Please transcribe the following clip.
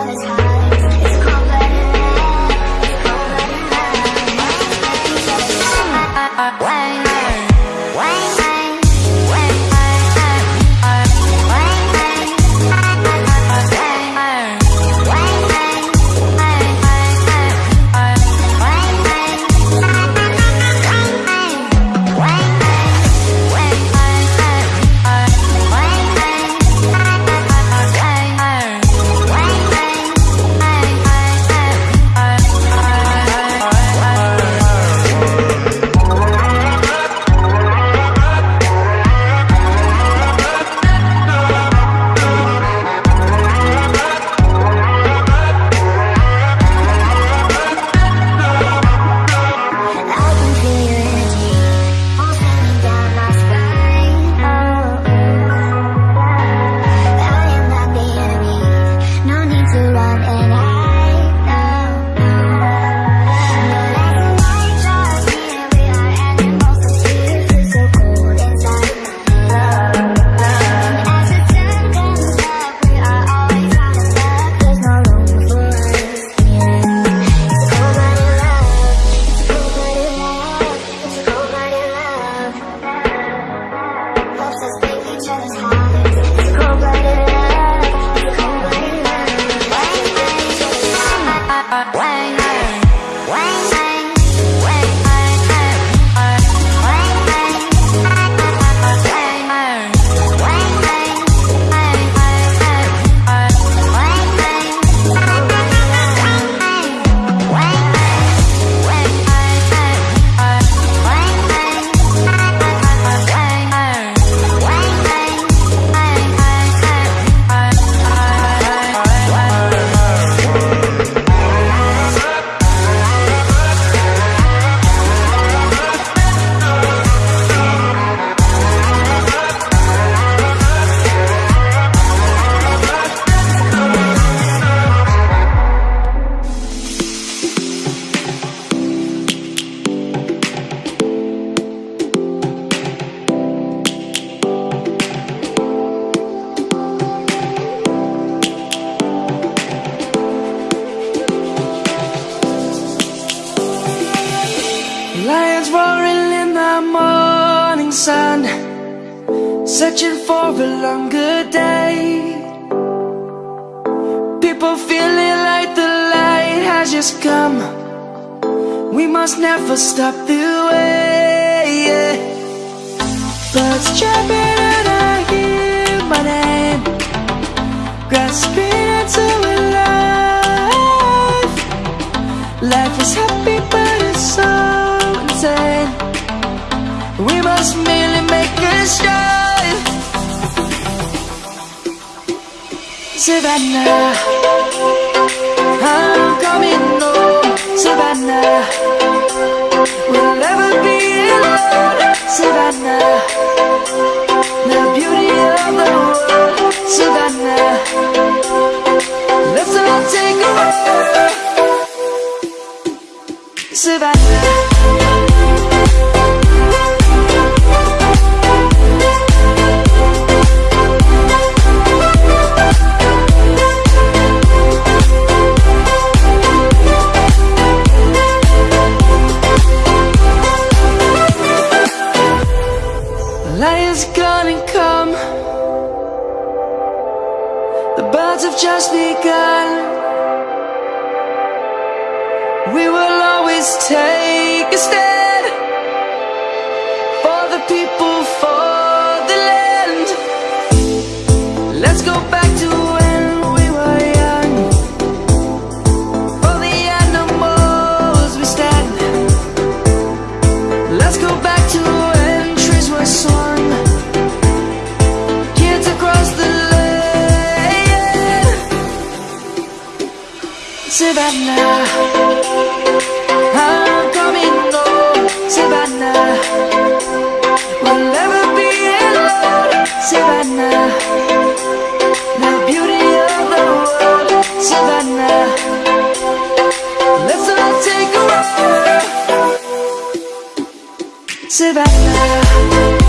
on his. Has come. We must never stop the way Birds chirping and I hear my name. Grasping into life. Life is happy but it's so we must merely make a start Savannah. Home Savannah. We'll never be alone. Savannah Savannah. I'm coming home Savannah. We'll never be alone Savannah. The beauty of the world Savannah. Let's all take a walk. Savannah